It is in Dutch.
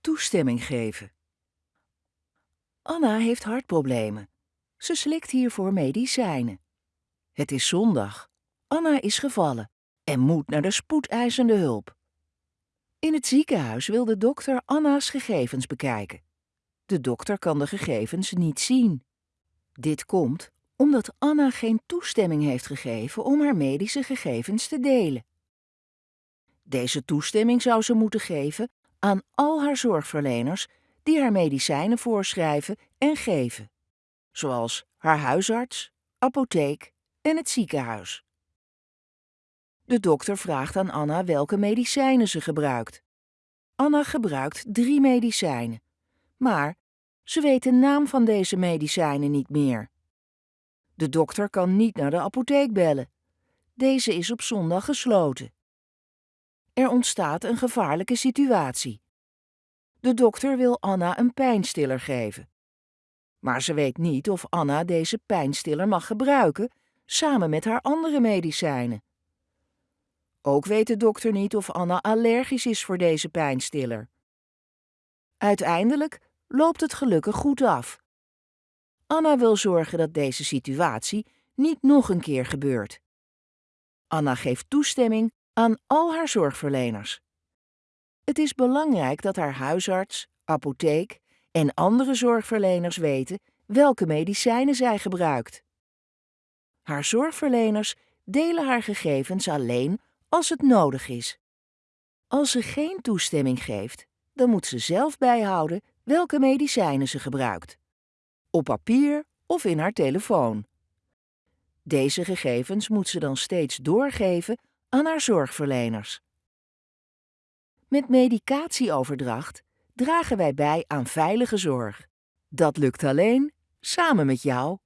Toestemming geven. Anna heeft hartproblemen. Ze slikt hiervoor medicijnen. Het is zondag. Anna is gevallen en moet naar de spoedeisende hulp. In het ziekenhuis wil de dokter Anna's gegevens bekijken. De dokter kan de gegevens niet zien. Dit komt omdat Anna geen toestemming heeft gegeven om haar medische gegevens te delen. Deze toestemming zou ze moeten geven aan al haar zorgverleners die haar medicijnen voorschrijven en geven, zoals haar huisarts, apotheek en het ziekenhuis. De dokter vraagt aan Anna welke medicijnen ze gebruikt. Anna gebruikt drie medicijnen, maar ze weet de naam van deze medicijnen niet meer. De dokter kan niet naar de apotheek bellen. Deze is op zondag gesloten. Er ontstaat een gevaarlijke situatie. De dokter wil Anna een pijnstiller geven. Maar ze weet niet of Anna deze pijnstiller mag gebruiken samen met haar andere medicijnen. Ook weet de dokter niet of Anna allergisch is voor deze pijnstiller. Uiteindelijk loopt het gelukkig goed af. Anna wil zorgen dat deze situatie niet nog een keer gebeurt. Anna geeft toestemming aan al haar zorgverleners. Het is belangrijk dat haar huisarts, apotheek en andere zorgverleners weten welke medicijnen zij gebruikt. Haar zorgverleners delen haar gegevens alleen als het nodig is. Als ze geen toestemming geeft, dan moet ze zelf bijhouden welke medicijnen ze gebruikt. Op papier of in haar telefoon. Deze gegevens moet ze dan steeds doorgeven aan haar zorgverleners. Met medicatieoverdracht dragen wij bij aan veilige zorg. Dat lukt alleen samen met jou.